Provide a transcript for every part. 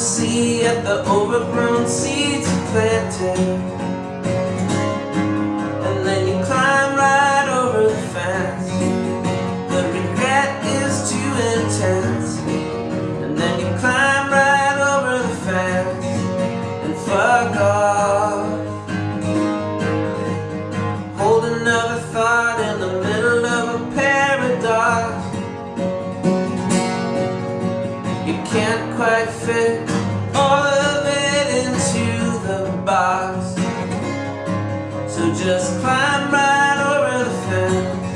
happy at the overgrown seeds you planted. And then you climb right over the fence. The regret is too intense. And then you climb right over the fence and fuck off. Hold another thought in the middle of a paradox. You can't quite fit Just climb right over the fence,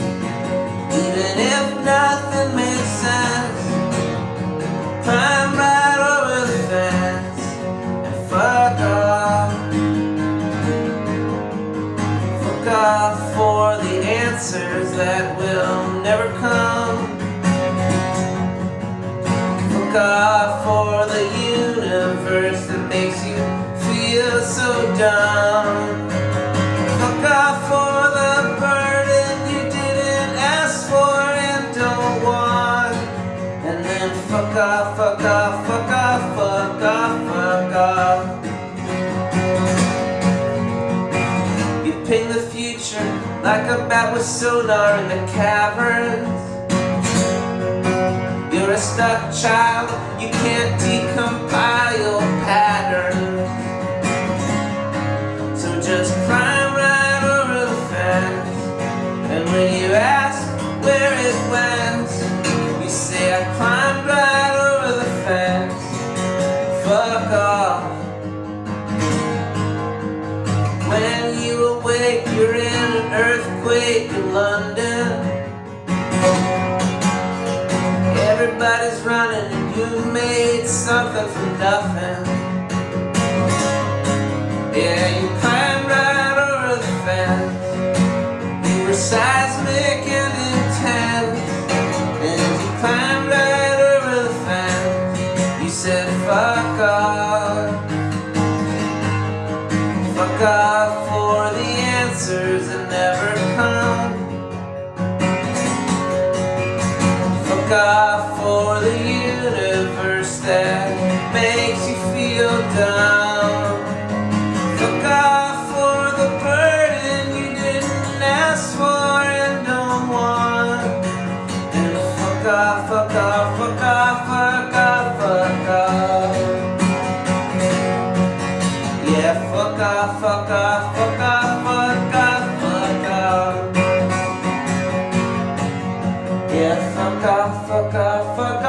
even if nothing makes sense. Climb right over the fence and fuck off. Fuck off for the answers that will never come. Fuck off for the universe that makes you feel so dumb. Like a bat with sonar in the caverns. You're a stuck child, you can't decompile patterns. In London. Everybody's running and you made something from nothing. Yeah, you climbed right over the fence. You were seismic and intense. And you climbed right over the fence. You said, fuck off. Fuck off for the answers that never come. Fuck off for the universe that makes you feel dumb. Fuck off for the burden you didn't ask for and don't want. And fuck off, fuck off, fuck off, fuck off, fuck off. Yeah, fuck off, fuck off, fuck off, Yeah, fuck off, fuck off, fuck off.